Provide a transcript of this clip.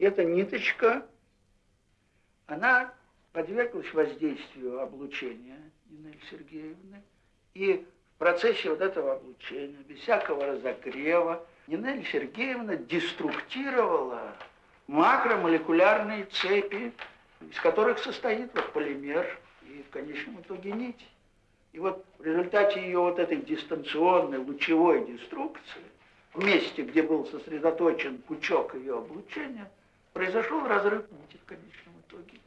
эта ниточка, она подверглась воздействию облучения Нины Сергеевны. И в процессе вот этого облучения, без всякого разогрева, Нинель Сергеевна деструктировала макромолекулярные цепи, из которых состоит вот полимер и в конечном итоге нить. И вот в результате ее вот этой дистанционной лучевой деструкции, в месте, где был сосредоточен пучок ее облучения, произошел разрыв нити в конечном итоге.